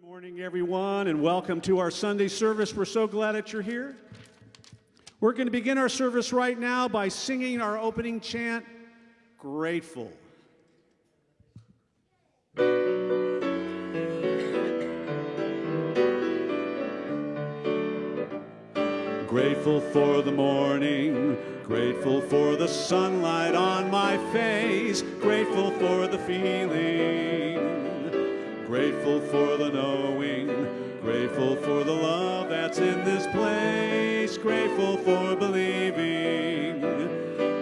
Good morning, everyone, and welcome to our Sunday service. We're so glad that you're here. We're going to begin our service right now by singing our opening chant, Grateful. Grateful for the morning, grateful for the sunlight on my face, grateful for the feeling Grateful for the knowing, grateful for the love that's in this place, grateful for believing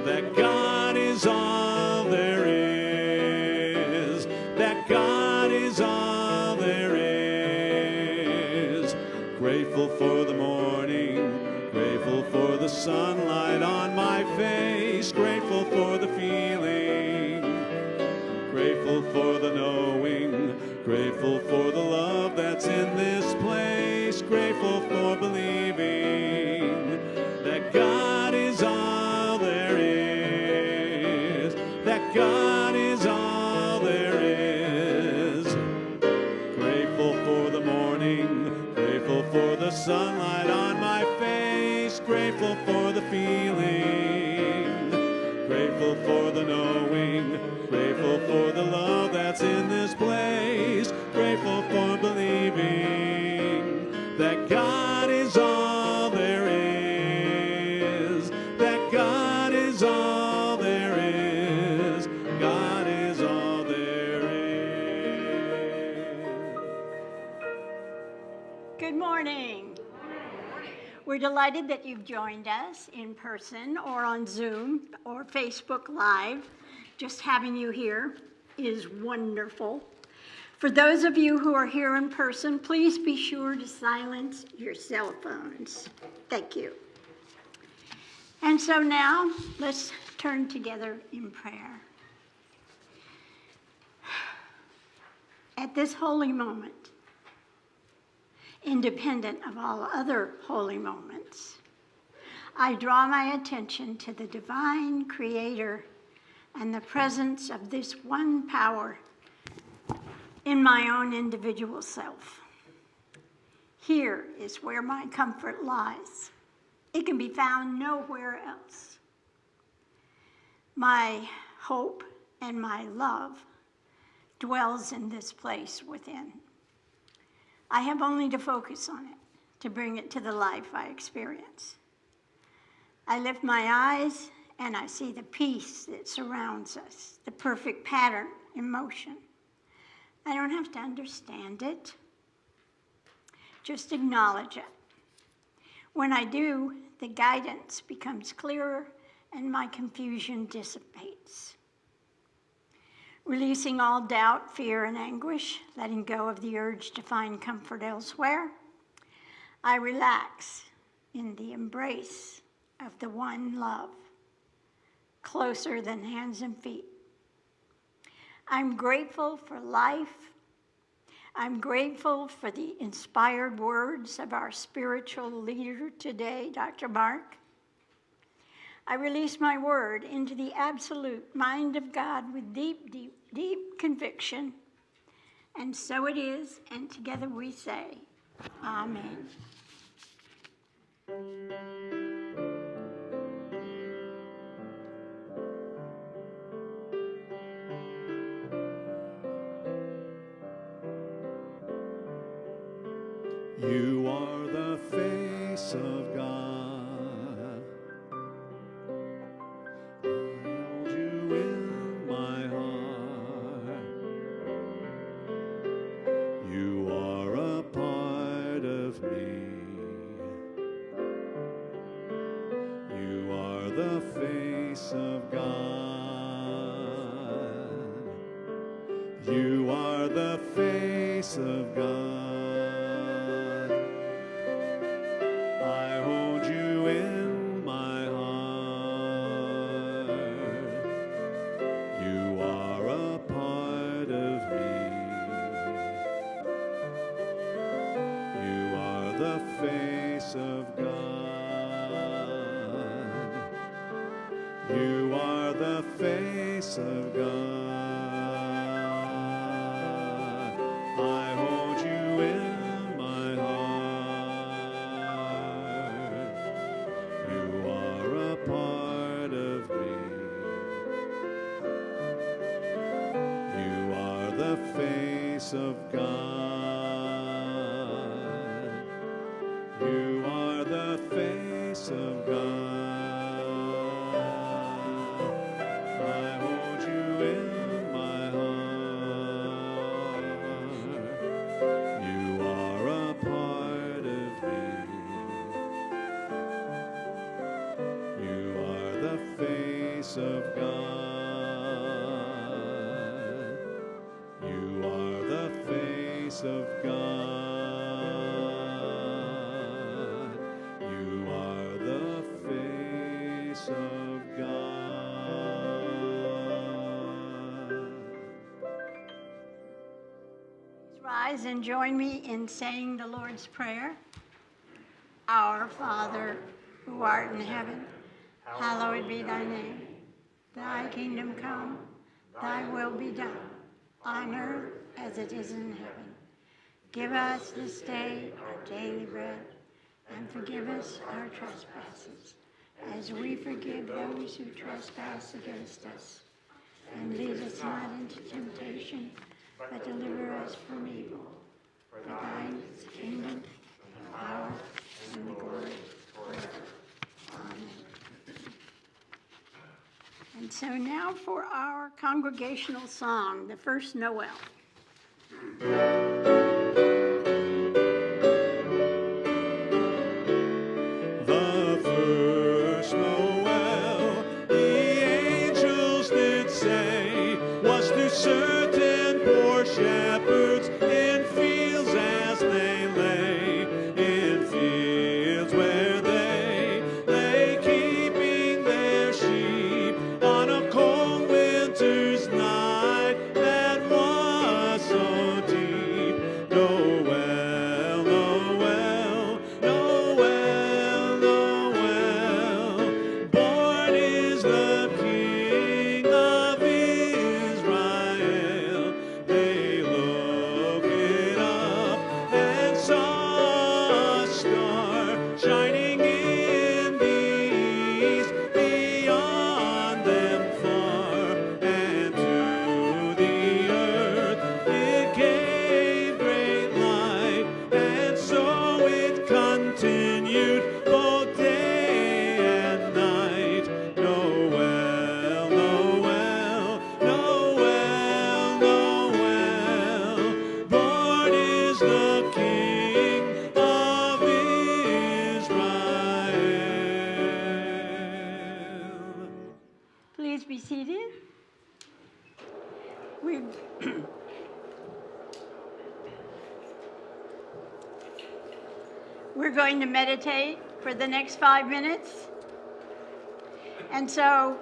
that God is all there is, that God is all there is. Grateful for the morning, grateful for the sunlight on my face, grateful for the feeling, grateful for the knowing Grateful for the love that's in this place. Grateful for believing that God is all there is. That God is all there is. Grateful for the morning. Grateful for the sunlight on my face. Grateful for the feeling. Grateful for the knowing. Grateful for the love that's in this Good morning. We're delighted that you've joined us in person or on Zoom or Facebook Live. Just having you here is wonderful. For those of you who are here in person, please be sure to silence your cell phones. Thank you. And so now, let's turn together in prayer. At this holy moment, independent of all other holy moments. I draw my attention to the divine creator and the presence of this one power in my own individual self. Here is where my comfort lies. It can be found nowhere else. My hope and my love dwells in this place within. I have only to focus on it to bring it to the life I experience. I lift my eyes and I see the peace that surrounds us, the perfect pattern in motion. I don't have to understand it, just acknowledge it. When I do, the guidance becomes clearer and my confusion dissipates. Releasing all doubt, fear, and anguish, letting go of the urge to find comfort elsewhere, I relax in the embrace of the one love, closer than hands and feet. I'm grateful for life. I'm grateful for the inspired words of our spiritual leader today, Dr. Mark. I release my word into the absolute mind of God with deep, deep, deep conviction. And so it is, and together we say, Amen. You are the face of God. You are the face of God. You are the face of God. Rise and join me in saying the Lord's Prayer. Our Father, who art in heaven, hallowed be thy name. Thy kingdom come, thy will be done, on earth as it is in heaven. Give us this day our daily bread, and forgive us our trespasses, as we forgive those who trespass against us. And lead us not into temptation, but deliver us from evil. For thine is the kingdom, the power, and the glory forever. Amen. And so now for our congregational song, the first Noel. Meditate for the next five minutes. And so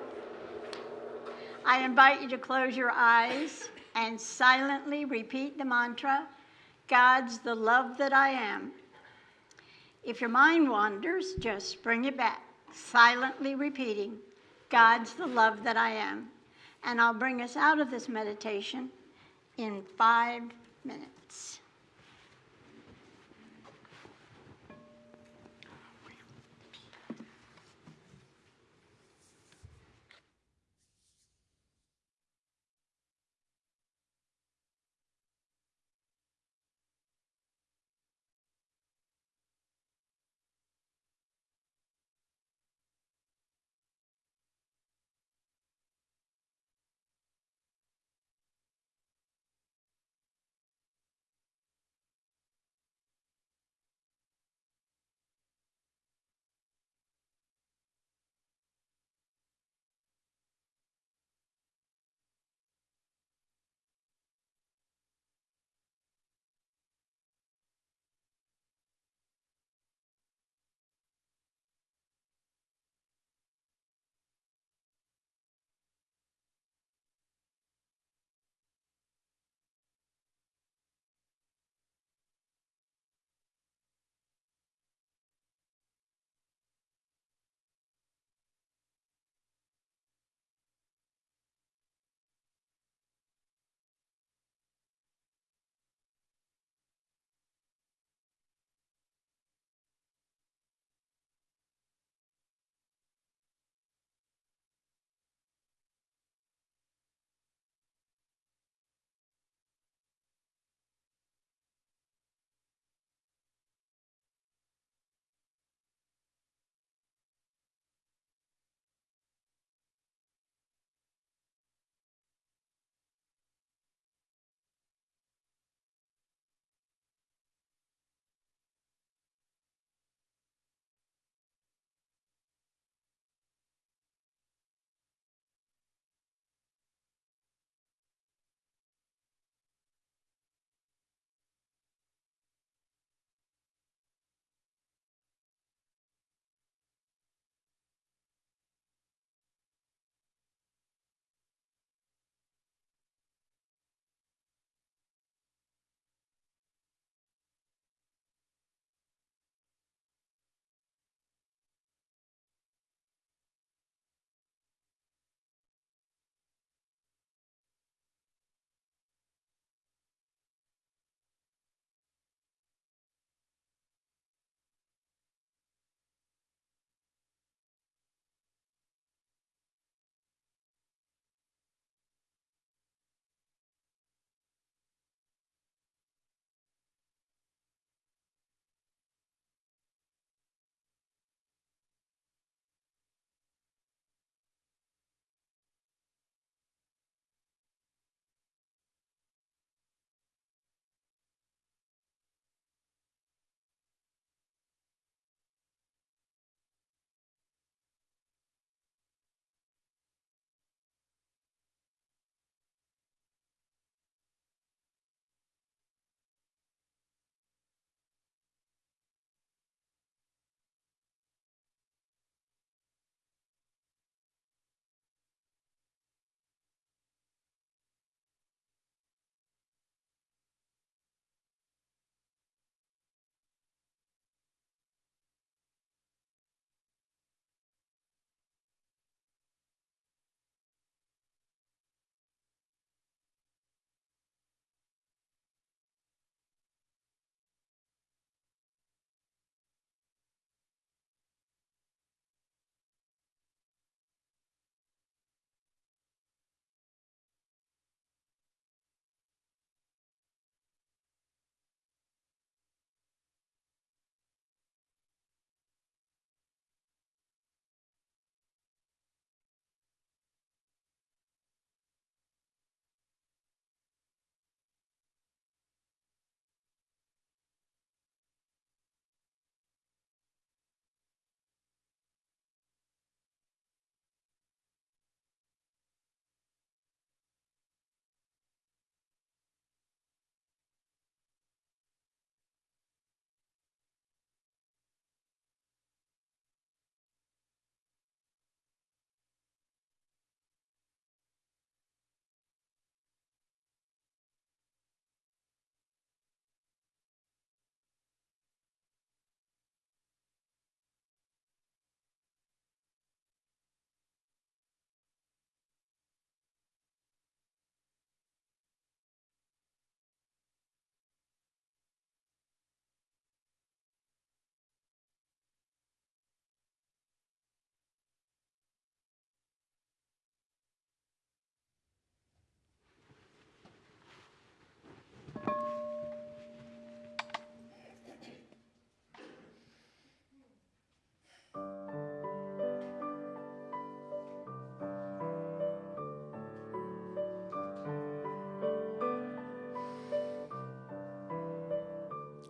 I invite you to close your eyes and silently repeat the mantra God's the love that I am. If your mind wanders, just bring it back, silently repeating, God's the love that I am. And I'll bring us out of this meditation in five minutes.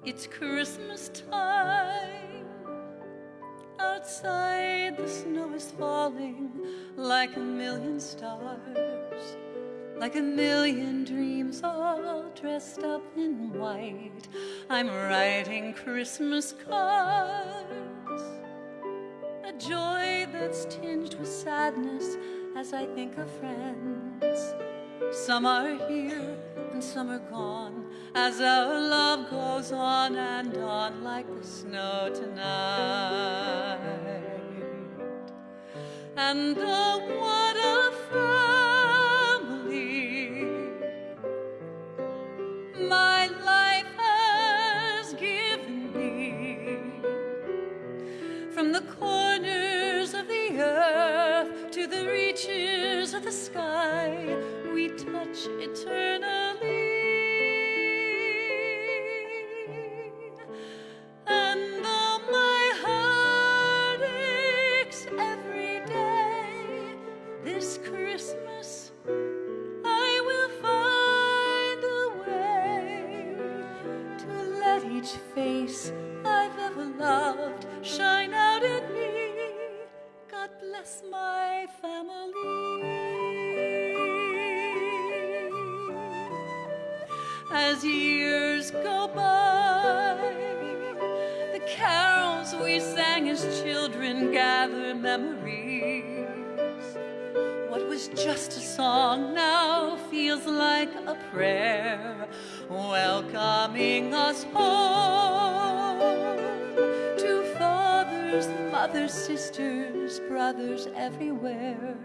It's Christmas time. Outside, the snow is falling like a million stars, like a million dreams all dressed up in white. I'm writing Christmas cards, a joy that's tinged with sadness as I think of friends. Some are here and some are gone as our love goes on and on like the snow tonight. And oh, what a family my life has given me. From the corners of the earth to the reaches of the sky, we touch eternally. Sisters, brothers everywhere.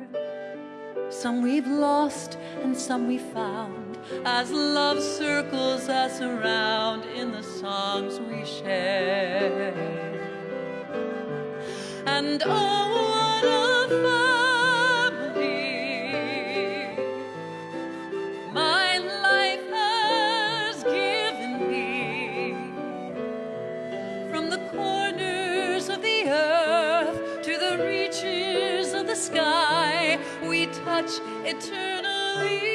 Some we've lost and some we found as love circles us around in the songs we share. And oh, what a family eternally.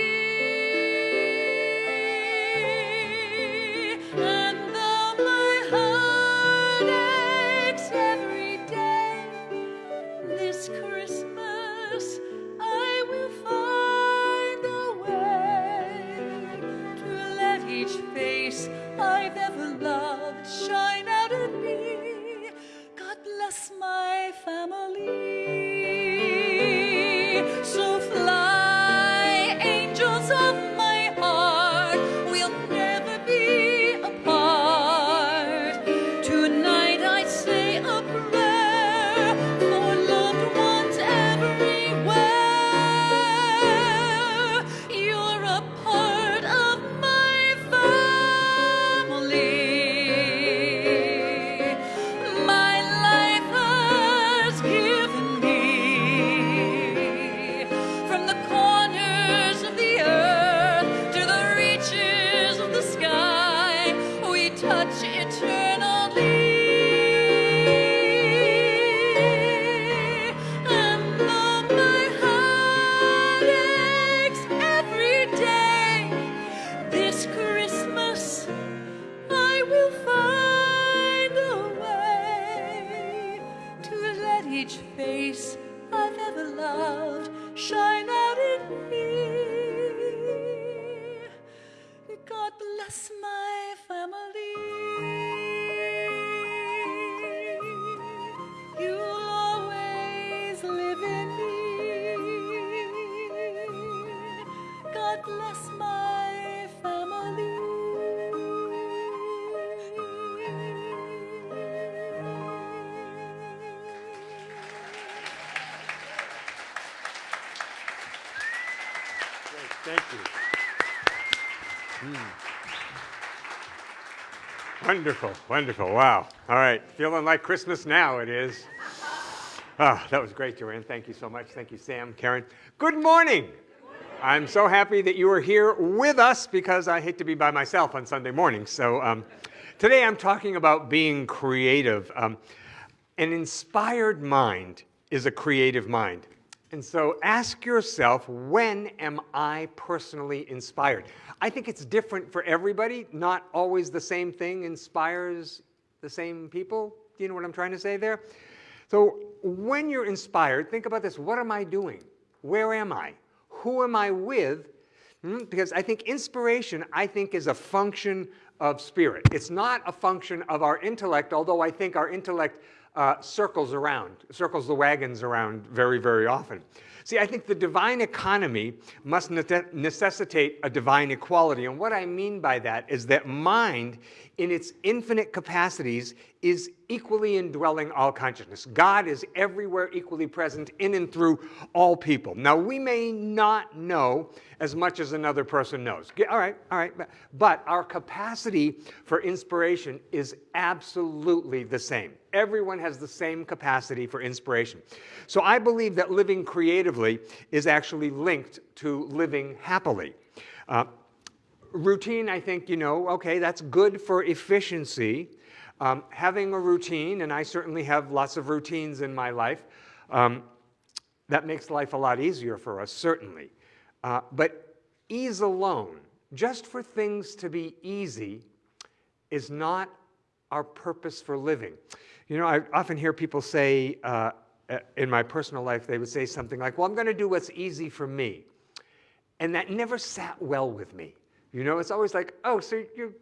Wonderful, wonderful. Wow. All right. Feeling like Christmas now, it is. Ah, that was great, Joanne. Thank you so much. Thank you, Sam, Karen. Good morning. I'm so happy that you are here with us because I hate to be by myself on Sunday mornings. So um, today I'm talking about being creative. Um, an inspired mind is a creative mind. And so ask yourself, when am I personally inspired? I think it's different for everybody. Not always the same thing inspires the same people. Do you know what I'm trying to say there? So when you're inspired, think about this. What am I doing? Where am I? Who am I with? Hmm? Because I think inspiration, I think, is a function of spirit. It's not a function of our intellect, although I think our intellect uh, circles around, circles the wagons around very, very often. See, I think the divine economy must necessitate a divine equality. And what I mean by that is that mind, in its infinite capacities, is equally indwelling all consciousness. God is everywhere equally present in and through all people. Now, we may not know as much as another person knows. All right, all right. But our capacity for inspiration is absolutely the same. Everyone has the same capacity for inspiration. So I believe that living creatively is actually linked to living happily. Uh, routine, I think, you know, okay, that's good for efficiency. Um, having a routine, and I certainly have lots of routines in my life, um, that makes life a lot easier for us, certainly. Uh, but ease alone, just for things to be easy, is not our purpose for living. You know, I often hear people say, uh, in my personal life, they would say something like, well, I'm going to do what's easy for me. And that never sat well with me. You know, it's always like, oh, so you're,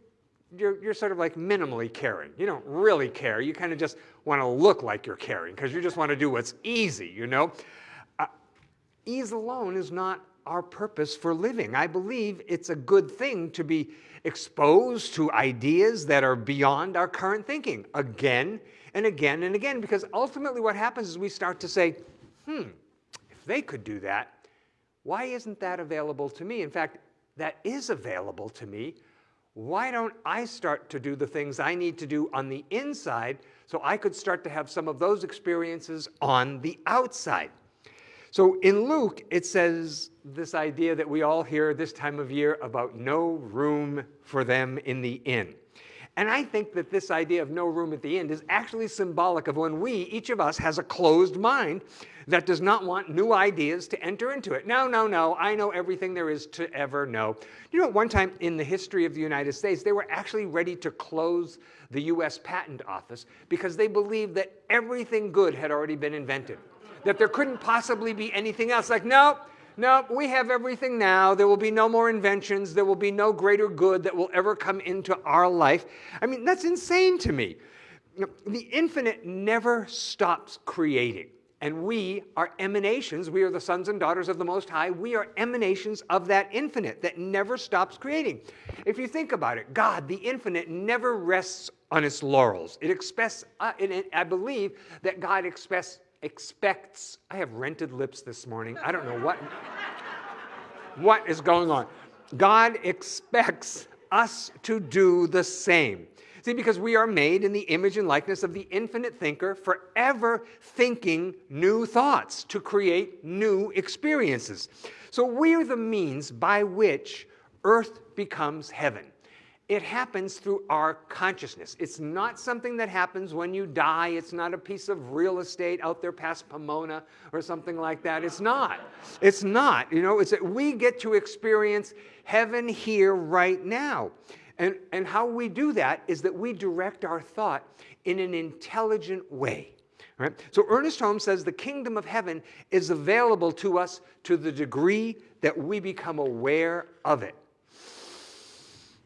you're, you're sort of like minimally caring. You don't really care. You kind of just want to look like you're caring because you just want to do what's easy, you know? Uh, ease alone is not our purpose for living. I believe it's a good thing to be exposed to ideas that are beyond our current thinking again and again and again, because ultimately what happens is we start to say, hmm, if they could do that, why isn't that available to me? In fact, that is available to me. Why don't I start to do the things I need to do on the inside so I could start to have some of those experiences on the outside? So in Luke, it says this idea that we all hear this time of year about no room for them in the inn. And I think that this idea of no room at the end is actually symbolic of when we, each of us, has a closed mind that does not want new ideas to enter into it. No, no, no, I know everything there is to ever know. You know, one time in the history of the United States, they were actually ready to close the US Patent Office because they believed that everything good had already been invented that there couldn't possibly be anything else. Like, no, no, we have everything now. There will be no more inventions. There will be no greater good that will ever come into our life. I mean, that's insane to me. The infinite never stops creating. And we are emanations. We are the sons and daughters of the Most High. We are emanations of that infinite that never stops creating. If you think about it, God, the infinite, never rests on its laurels. It expects, uh, it, I believe that God expects, expects, I have rented lips this morning. I don't know what, what is going on. God expects us to do the same. See, because we are made in the image and likeness of the infinite thinker, forever thinking new thoughts to create new experiences. So we are the means by which earth becomes heaven. It happens through our consciousness. It's not something that happens when you die. It's not a piece of real estate out there past Pomona or something like that. It's not. It's not. You know, it's that we get to experience heaven here right now. And, and how we do that is that we direct our thought in an intelligent way. Right? So Ernest Holmes says the kingdom of heaven is available to us to the degree that we become aware of it.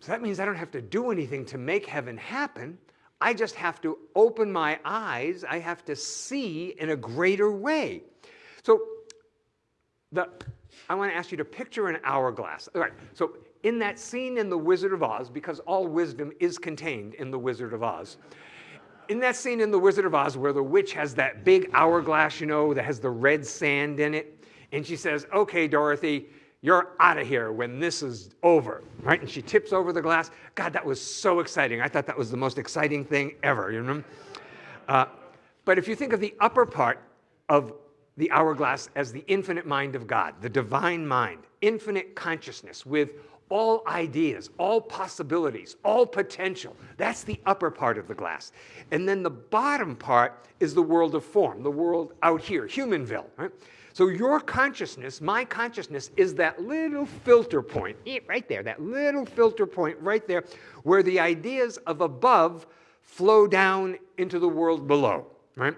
So that means I don't have to do anything to make heaven happen. I just have to open my eyes. I have to see in a greater way. So the, I want to ask you to picture an hourglass. All right, so in that scene in The Wizard of Oz, because all wisdom is contained in The Wizard of Oz, in that scene in The Wizard of Oz where the witch has that big hourglass, you know, that has the red sand in it, and she says, okay, Dorothy, you're out of here when this is over, right? And she tips over the glass. God, that was so exciting. I thought that was the most exciting thing ever, you know? Uh, but if you think of the upper part of the hourglass as the infinite mind of God, the divine mind, infinite consciousness with all ideas, all possibilities, all potential. That's the upper part of the glass. And then the bottom part is the world of form, the world out here, Humanville. Right? So your consciousness, my consciousness, is that little filter point, eh, right there, that little filter point right there, where the ideas of above flow down into the world below. Right?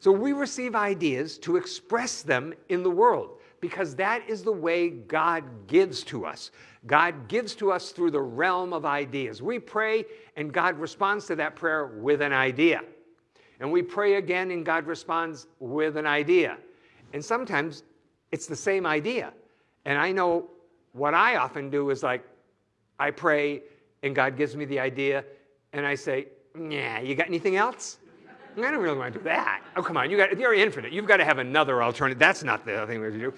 So we receive ideas to express them in the world because that is the way God gives to us. God gives to us through the realm of ideas. We pray and God responds to that prayer with an idea. And we pray again and God responds with an idea. And sometimes it's the same idea. And I know what I often do is like, I pray and God gives me the idea and I say, yeah, you got anything else? I don't really want to do that. Oh, come on, you got, you're infinite. You've got to have another alternative. That's not the thing we have to do.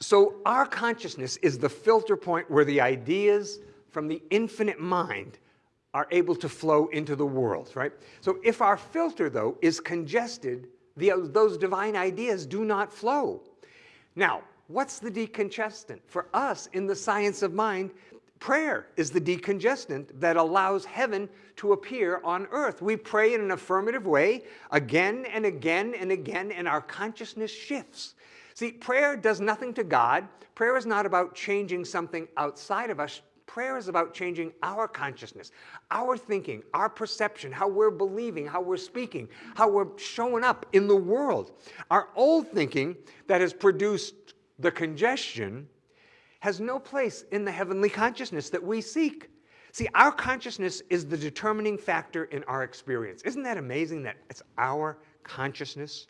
So our consciousness is the filter point where the ideas from the infinite mind are able to flow into the world, right? So if our filter, though, is congested, the, those divine ideas do not flow. Now, what's the decongestant? For us, in the science of mind, prayer is the decongestant that allows heaven to appear on earth. We pray in an affirmative way again and again and again, and our consciousness shifts. See, prayer does nothing to God. Prayer is not about changing something outside of us. Prayer is about changing our consciousness, our thinking, our perception, how we're believing, how we're speaking, how we're showing up in the world. Our old thinking that has produced the congestion has no place in the heavenly consciousness that we seek. See, our consciousness is the determining factor in our experience. Isn't that amazing that it's our consciousness?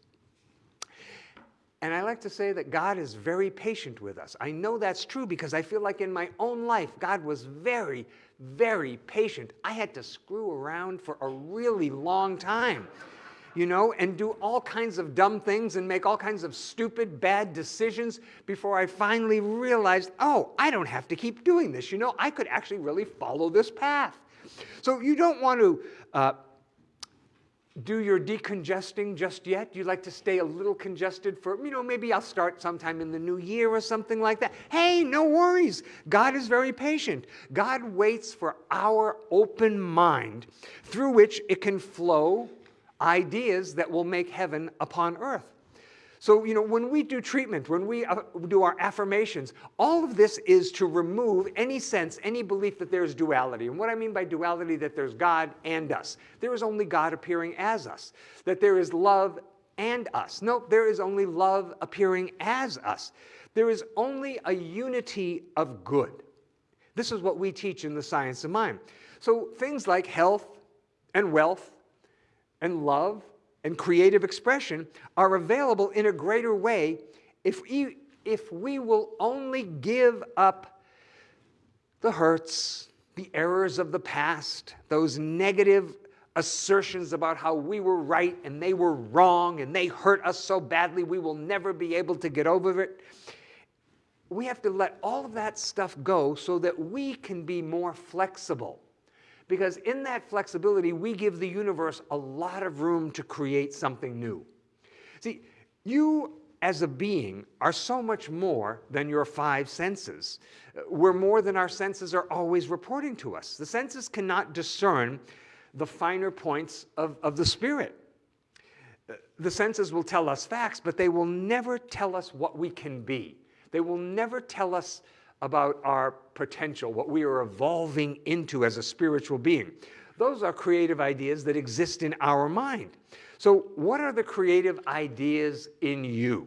And I like to say that God is very patient with us. I know that's true because I feel like in my own life, God was very, very patient. I had to screw around for a really long time, you know, and do all kinds of dumb things and make all kinds of stupid, bad decisions before I finally realized, oh, I don't have to keep doing this. You know, I could actually really follow this path. So you don't want to. Uh, do your decongesting just yet? You like to stay a little congested for, you know, maybe I'll start sometime in the new year or something like that. Hey, no worries. God is very patient. God waits for our open mind through which it can flow ideas that will make heaven upon earth. So, you know, when we do treatment, when we uh, do our affirmations, all of this is to remove any sense, any belief that there's duality. And what I mean by duality, that there's God and us. There is only God appearing as us. That there is love and us. No, there is only love appearing as us. There is only a unity of good. This is what we teach in the science of mind. So things like health and wealth and love and creative expression are available in a greater way if we, if we will only give up the hurts, the errors of the past, those negative assertions about how we were right and they were wrong and they hurt us so badly we will never be able to get over it. We have to let all of that stuff go so that we can be more flexible because in that flexibility, we give the universe a lot of room to create something new. See, you as a being are so much more than your five senses. We're more than our senses are always reporting to us. The senses cannot discern the finer points of, of the spirit. The senses will tell us facts, but they will never tell us what we can be. They will never tell us about our potential, what we are evolving into as a spiritual being. Those are creative ideas that exist in our mind. So what are the creative ideas in you?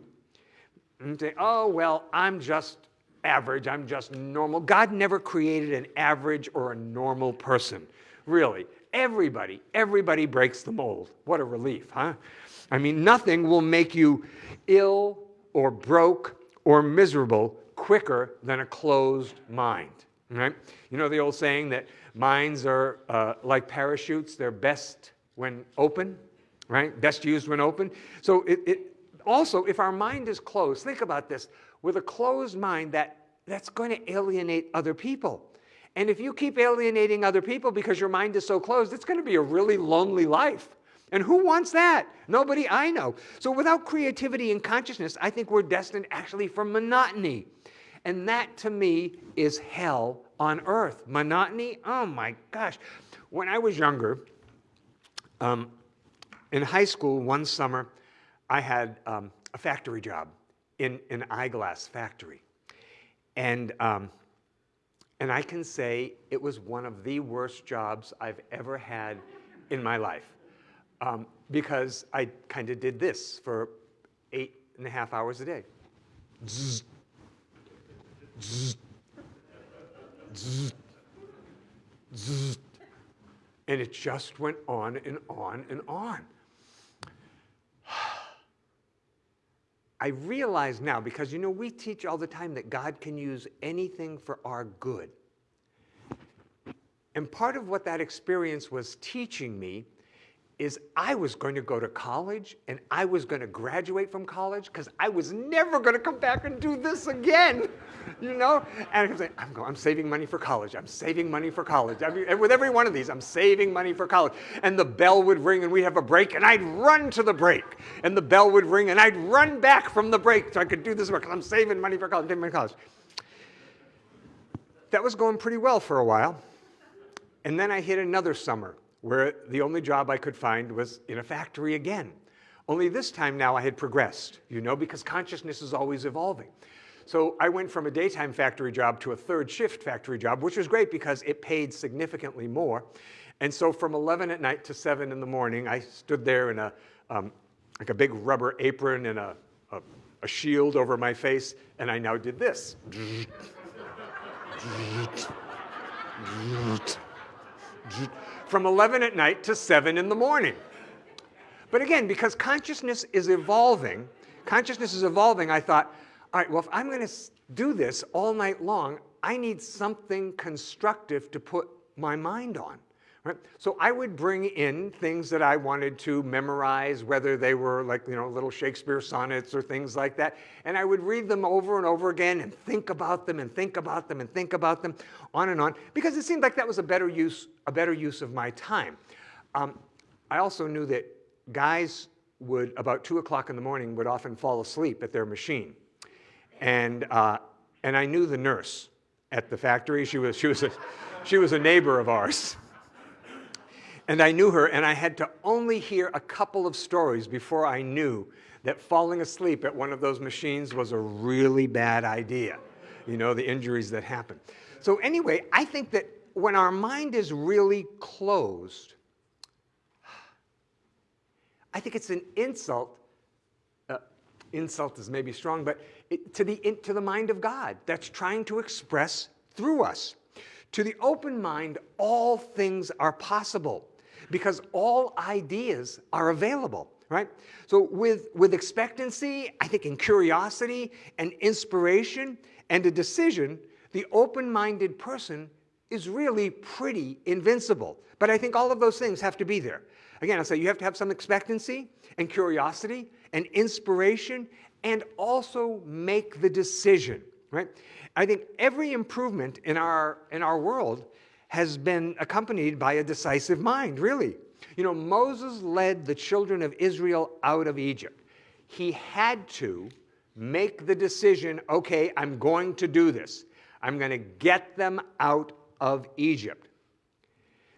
And say, oh, well, I'm just average, I'm just normal. God never created an average or a normal person, really. Everybody, everybody breaks the mold. What a relief, huh? I mean, nothing will make you ill or broke or miserable quicker than a closed mind. Right? You know the old saying that minds are uh, like parachutes, they're best when open, right? Best used when open. So it, it, also, if our mind is closed, think about this, with a closed mind, that, that's going to alienate other people. And if you keep alienating other people because your mind is so closed, it's going to be a really lonely life. And who wants that? Nobody I know. So without creativity and consciousness, I think we're destined actually for monotony. And that to me is hell on earth. Monotony, oh my gosh. When I was younger, um, in high school one summer, I had um, a factory job in an eyeglass factory. And, um, and I can say it was one of the worst jobs I've ever had in my life um, because I kind of did this for eight and a half hours a day. Zzz, zzz, zzz, zzz. And it just went on and on and on. I realize now, because you know, we teach all the time that God can use anything for our good. And part of what that experience was teaching me is I was going to go to college and I was going to graduate from college because I was never going to come back and do this again, you know? And I'm saying, I'm, going, I'm saving money for college. I'm saving money for college. With every one of these, I'm saving money for college. And the bell would ring and we'd have a break and I'd run to the break. And the bell would ring and I'd run back from the break so I could do this work because I'm saving money for college, saving money for college. That was going pretty well for a while. And then I hit another summer where the only job I could find was in a factory again. Only this time now I had progressed, you know, because consciousness is always evolving. So I went from a daytime factory job to a third shift factory job, which was great because it paid significantly more. And so from 11 at night to 7 in the morning, I stood there in a, um, like a big rubber apron and a, a, a shield over my face, and I now did this. from 11 at night to 7 in the morning. But again, because consciousness is evolving, consciousness is evolving, I thought, all right, well, if I'm going to do this all night long, I need something constructive to put my mind on. Right? So I would bring in things that I wanted to memorize, whether they were like, you know, little Shakespeare sonnets or things like that. And I would read them over and over again and think about them and think about them and think about them on and on, because it seemed like that was a better use, a better use of my time. Um, I also knew that guys would, about two o'clock in the morning, would often fall asleep at their machine. And, uh, and I knew the nurse at the factory. She was, she was, a, she was a neighbor of ours. And I knew her, and I had to only hear a couple of stories before I knew that falling asleep at one of those machines was a really bad idea. You know, the injuries that happen. So anyway, I think that when our mind is really closed, I think it's an insult. Uh, insult is maybe strong, but to, the, to the mind of God that's trying to express through us. To the open mind, all things are possible because all ideas are available, right? So with, with expectancy, I think in curiosity and inspiration and a decision, the open-minded person is really pretty invincible. But I think all of those things have to be there. Again, I'll say you have to have some expectancy and curiosity and inspiration and also make the decision, right? I think every improvement in our, in our world has been accompanied by a decisive mind, really. You know, Moses led the children of Israel out of Egypt. He had to make the decision, okay, I'm going to do this. I'm going to get them out of Egypt.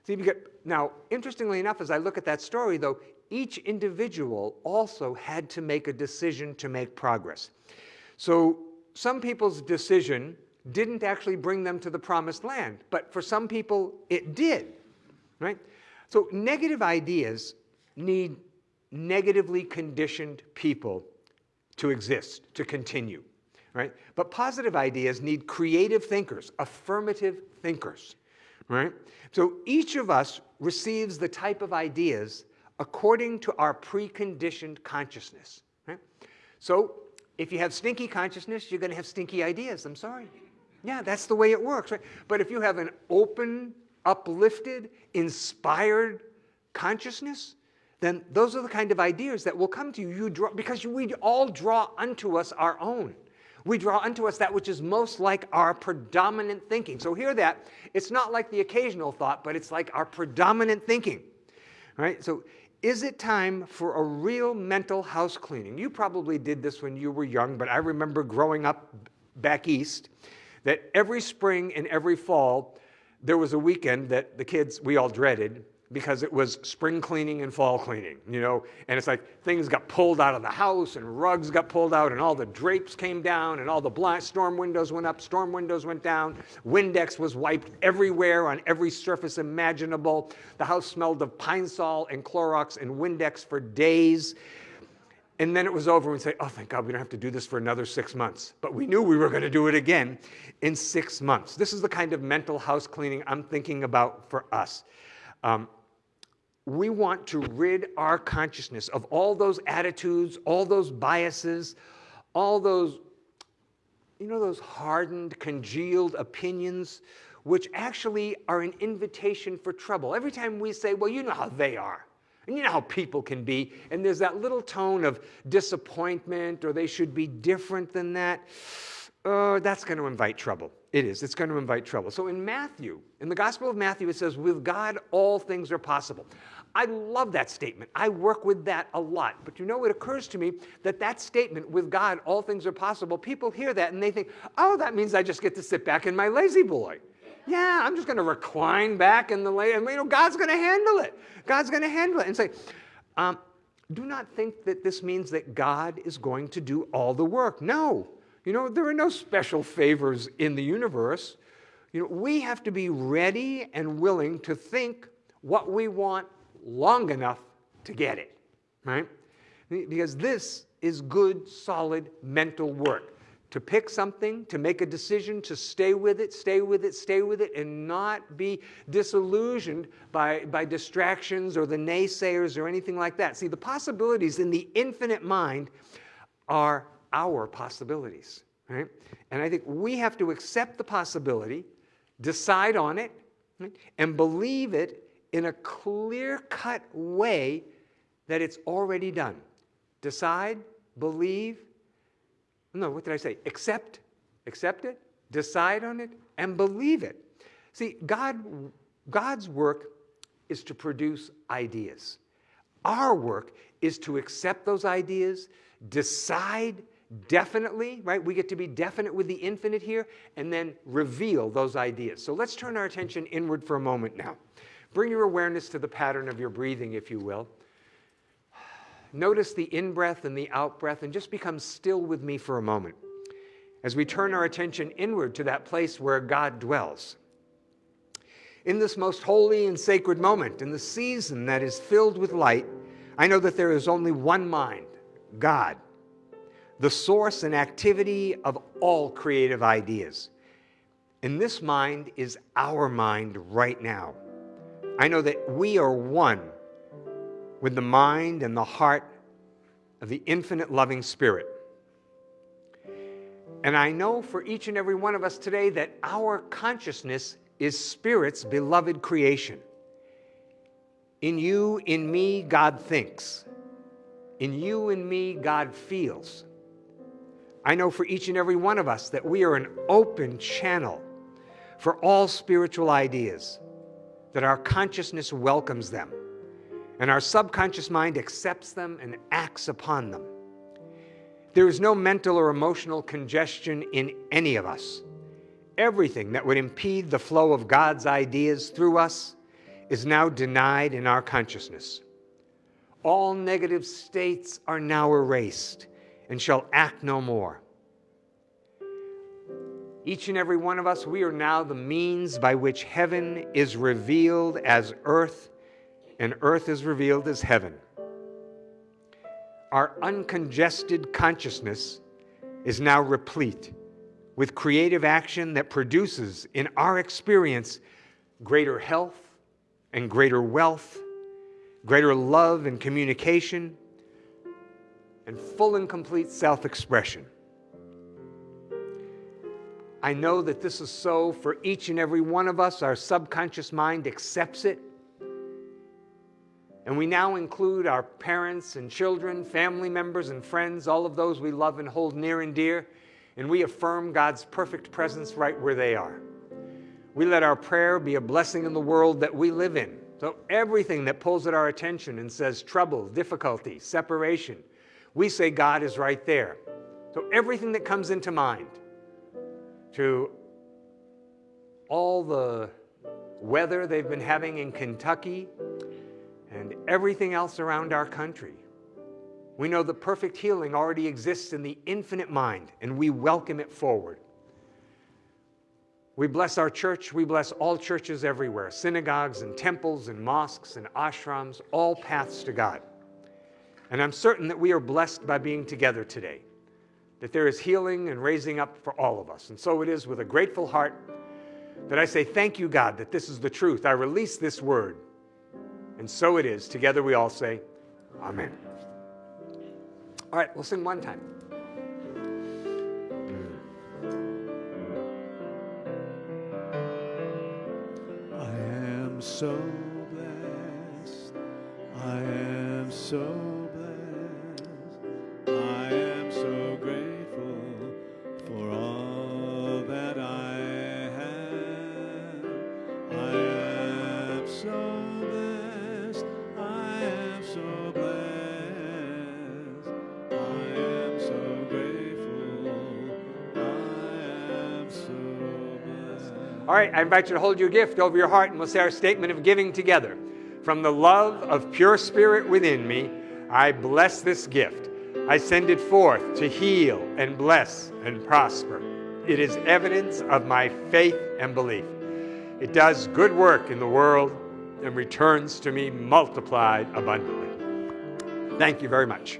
See, because, now, interestingly enough, as I look at that story, though, each individual also had to make a decision to make progress. So some people's decision didn't actually bring them to the promised land. But for some people, it did, right? So negative ideas need negatively conditioned people to exist, to continue, right? But positive ideas need creative thinkers, affirmative thinkers, right? So each of us receives the type of ideas according to our preconditioned consciousness, right? So if you have stinky consciousness, you're going to have stinky ideas. I'm sorry. Yeah, that's the way it works, right? But if you have an open, uplifted, inspired consciousness, then those are the kind of ideas that will come to you, you draw, because we all draw unto us our own. We draw unto us that which is most like our predominant thinking. So hear that. It's not like the occasional thought, but it's like our predominant thinking. Right? So is it time for a real mental house cleaning? You probably did this when you were young, but I remember growing up back east that every spring and every fall, there was a weekend that the kids, we all dreaded because it was spring cleaning and fall cleaning, you know, and it's like things got pulled out of the house and rugs got pulled out and all the drapes came down and all the blind storm windows went up, storm windows went down, Windex was wiped everywhere on every surface imaginable. The house smelled of Pine Sol and Clorox and Windex for days. And then it was over and we'd say, oh, thank God we don't have to do this for another six months. But we knew we were going to do it again in six months. This is the kind of mental house cleaning I'm thinking about for us. Um, we want to rid our consciousness of all those attitudes, all those biases, all those, you know, those hardened, congealed opinions, which actually are an invitation for trouble. Every time we say, well, you know how they are, and you know how people can be, and there's that little tone of disappointment or they should be different than that, uh, that's going to invite trouble. It is. It's going to invite trouble. So in Matthew, in the Gospel of Matthew, it says, with God, all things are possible. I love that statement. I work with that a lot. But you know, it occurs to me that that statement, with God, all things are possible, people hear that and they think, oh, that means I just get to sit back in my La-Z-Boy. Yeah, I'm just going to recline back in the lazy, and you know, God's going to handle it. God's going to handle it. And say, um, do not think that this means that God is going to do all the work. No. You know, there are no special favors in the universe. You know, we have to be ready and willing to think what we want long enough to get it, right? Because this is good, solid mental work. To pick something, to make a decision, to stay with it, stay with it, stay with it, and not be disillusioned by, by distractions or the naysayers or anything like that. See, the possibilities in the infinite mind are our possibilities, right? And I think we have to accept the possibility, decide on it, right? and believe it in a clear-cut way that it's already done. Decide, believe, no, what did I say? Accept, accept it, decide on it, and believe it. See, God, God's work is to produce ideas. Our work is to accept those ideas, decide definitely, right? We get to be definite with the infinite here, and then reveal those ideas. So let's turn our attention inward for a moment now. Bring your awareness to the pattern of your breathing, if you will. Notice the in breath and the out breath, and just become still with me for a moment as we turn our attention inward to that place where God dwells. In this most holy and sacred moment, in the season that is filled with light, I know that there is only one mind, God the source and activity of all creative ideas. And this mind is our mind right now. I know that we are one with the mind and the heart of the infinite loving Spirit. And I know for each and every one of us today that our consciousness is Spirit's beloved creation. In you, in me, God thinks. In you and me, God feels. I know for each and every one of us that we are an open channel for all spiritual ideas, that our consciousness welcomes them, and our subconscious mind accepts them and acts upon them. There is no mental or emotional congestion in any of us. Everything that would impede the flow of God's ideas through us is now denied in our consciousness. All negative states are now erased and shall act no more. Each and every one of us, we are now the means by which heaven is revealed as earth and earth is revealed as heaven. Our uncongested consciousness is now replete with creative action that produces, in our experience, greater health and greater wealth, greater love and communication, and full and complete self expression. I know that this is so for each and every one of us. Our subconscious mind accepts it. And we now include our parents and children, family members and friends, all of those we love and hold near and dear, and we affirm God's perfect presence right where they are. We let our prayer be a blessing in the world that we live in. So everything that pulls at our attention and says trouble, difficulty, separation, we say God is right there. So everything that comes into mind, to all the weather they've been having in Kentucky and everything else around our country. We know the perfect healing already exists in the infinite mind, and we welcome it forward. We bless our church. We bless all churches everywhere synagogues and temples and mosques and ashrams, all paths to God. And I'm certain that we are blessed by being together today, that there is healing and raising up for all of us. And so it is with a grateful heart that I say, Thank you, God, that this is the truth. I release this word. And so it is. Together we all say, Amen. All right, we'll sing one time. I am so blessed. I am so All right, I invite you to hold your gift over your heart and we'll say our statement of giving together. From the love of pure spirit within me, I bless this gift. I send it forth to heal and bless and prosper. It is evidence of my faith and belief. It does good work in the world and returns to me multiplied abundantly. Thank you very much.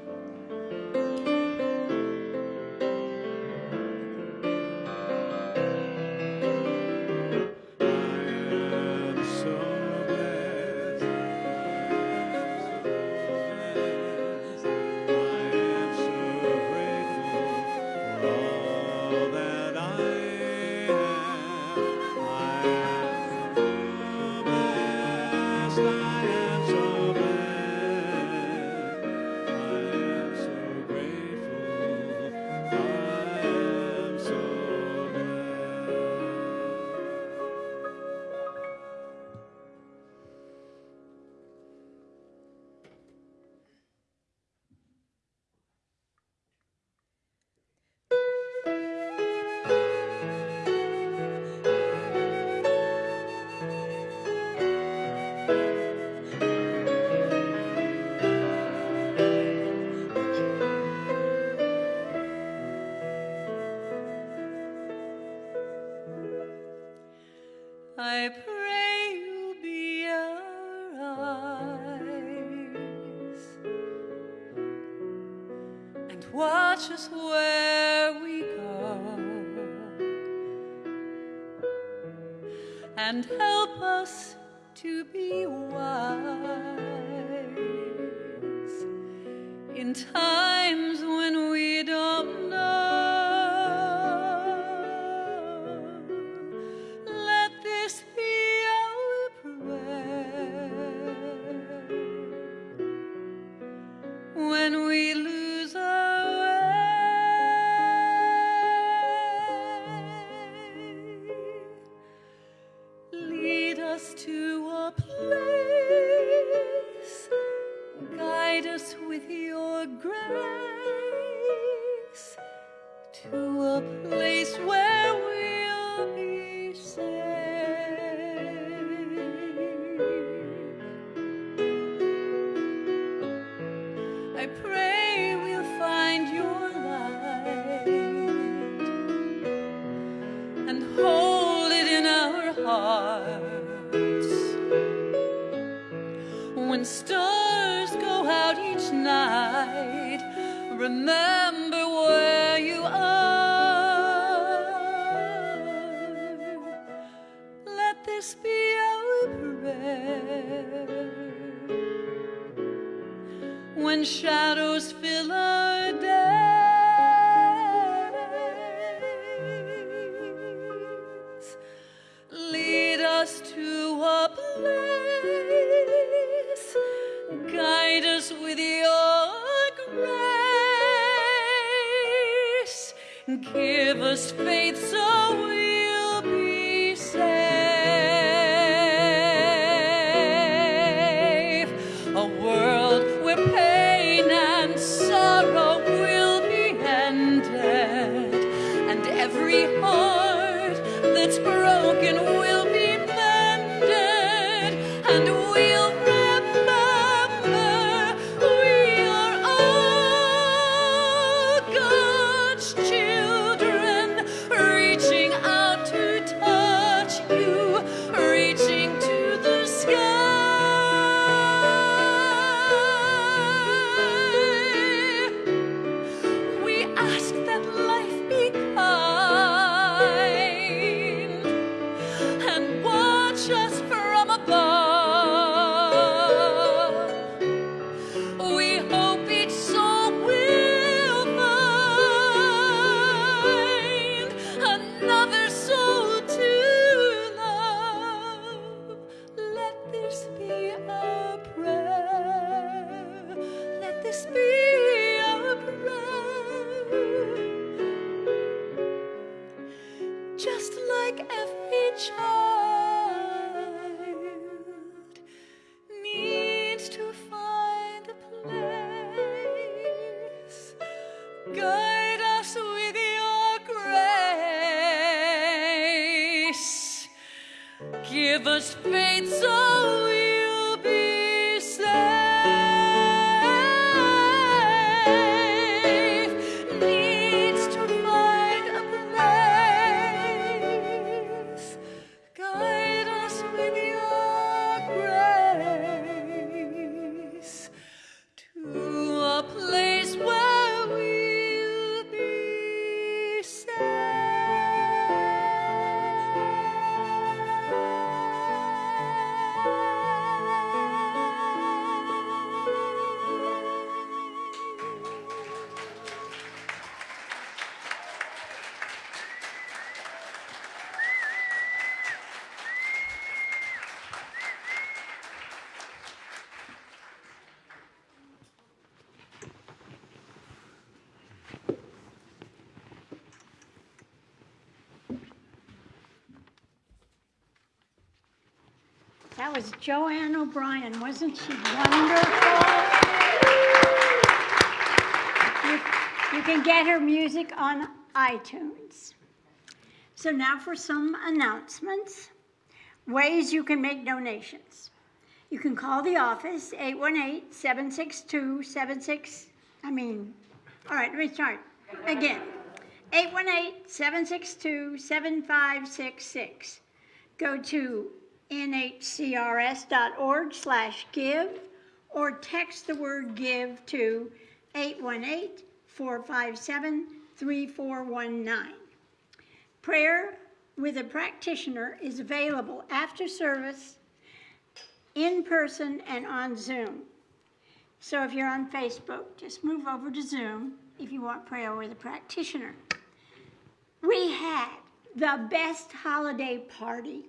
That was Joanne O'Brien. Wasn't she wonderful? You, you can get her music on iTunes. So now for some announcements. Ways you can make donations. You can call the office, 818-762-76, I mean, all right, let me start again. 818-762-7566. Go to nhcrs.org slash give or text the word give to 818-457-3419. Prayer with a practitioner is available after service, in person, and on Zoom. So if you're on Facebook, just move over to Zoom if you want prayer with a practitioner. We had the best holiday party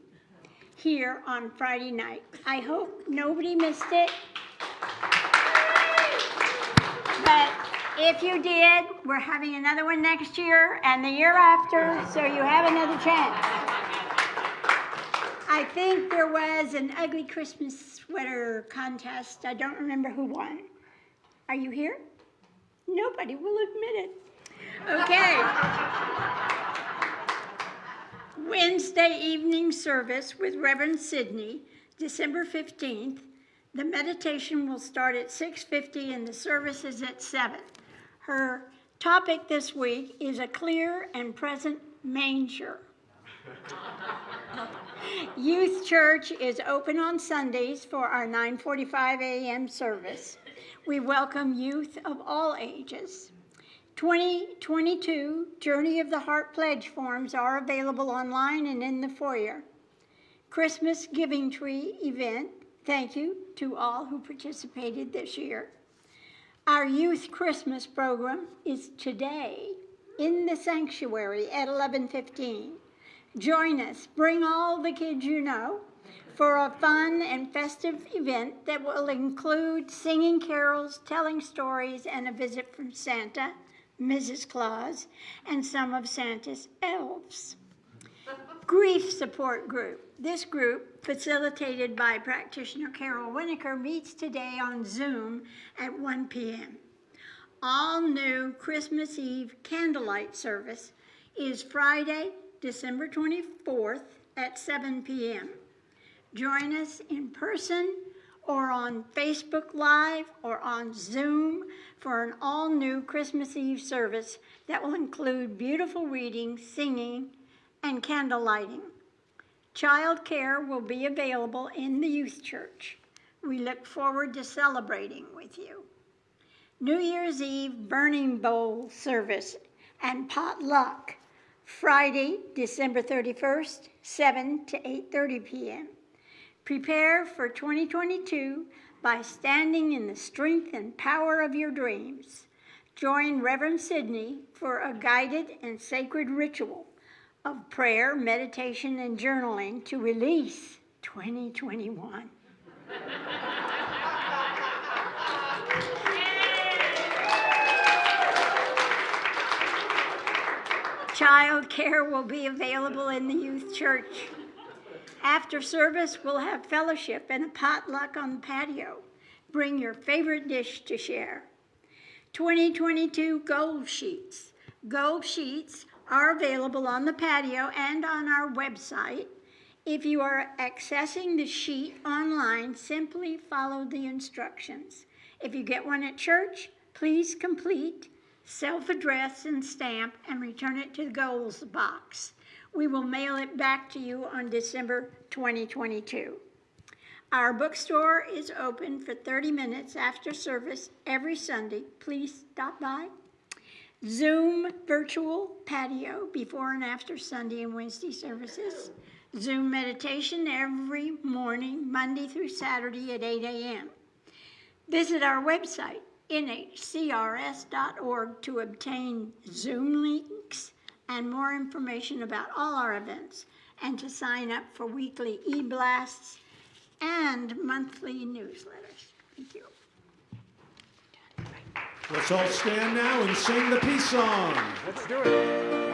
here on Friday night. I hope nobody missed it. But if you did, we're having another one next year and the year after, so you have another chance. I think there was an ugly Christmas sweater contest. I don't remember who won. Are you here? Nobody will admit it. Okay. Wednesday evening service with Reverend Sidney, December 15th. The meditation will start at 6:50 and the service is at 7. Her topic this week is a clear and present manger. Youth Church is open on Sundays for our 9:45 a.m. service. We welcome youth of all ages. 2022 Journey of the Heart pledge forms are available online and in the foyer. Christmas Giving Tree event. Thank you to all who participated this year. Our youth Christmas program is today in the sanctuary at 11:15. Join us. Bring all the kids you know for a fun and festive event that will include singing carols, telling stories, and a visit from Santa, Mrs. Claus, and some of Santa's elves. Grief Support Group. This group, facilitated by practitioner Carol Winokur, meets today on Zoom at 1 p.m. All new Christmas Eve candlelight service is Friday, December 24th at 7 p.m. Join us in person or on Facebook Live or on Zoom for an all new Christmas Eve service that will include beautiful reading, singing, and candle lighting. Child care will be available in the youth church. We look forward to celebrating with you. New Year's Eve burning bowl service and potluck Friday, December 31st, 7 to 8:30 p.m. Prepare for 2022 by standing in the strength and power of your dreams. Join Reverend Sidney for a guided and sacred ritual of prayer, meditation, and journaling to release 2021. Child care will be available in the youth church. After service, we'll have fellowship and a potluck on the patio. Bring your favorite dish to share. 2022 goal sheets. Goal sheets are available on the patio and on our website. If you are accessing the sheet online, simply follow the instructions. If you get one at church, please complete, self-address and stamp, and return it to the goals box. We will mail it back to you on December 2022. Our bookstore is open for 30 minutes after service every Sunday. Please stop by. Zoom virtual patio before and after Sunday and Wednesday services. Zoom meditation every morning, Monday through Saturday at 8 a.m. Visit our website, nhcrs.org, to obtain Zoom links and more information about all our events and to sign up for weekly e-blasts and monthly newsletters. Thank you. Let's all stand now and sing the peace song. Let's do it.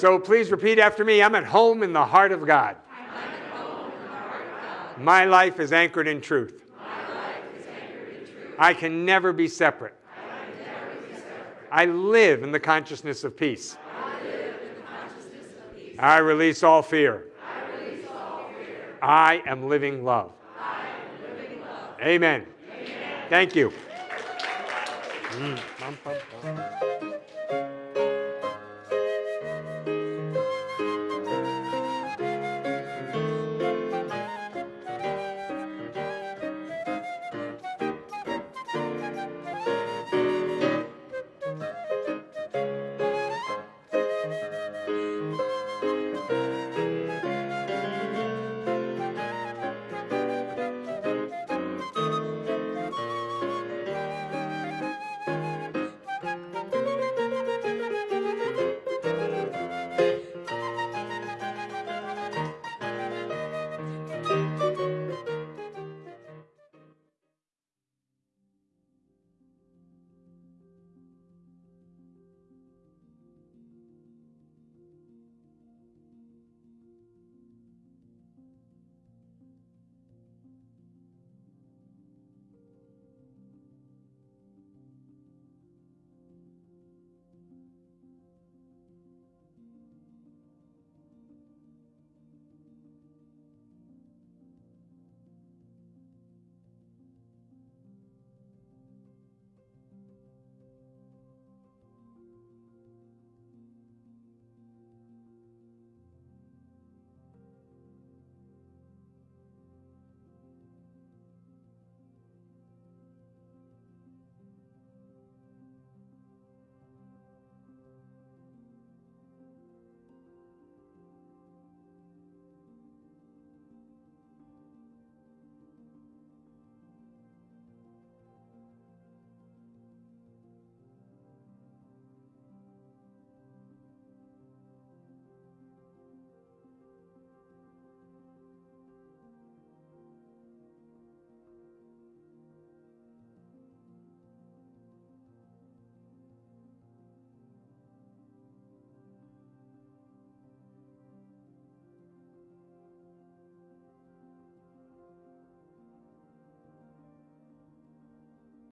So please repeat after me. I'm at home in the heart of God. My life is anchored in truth. I can never be separate. I live in the consciousness of peace. I release all fear. I am living love. Amen. Thank you. Mm.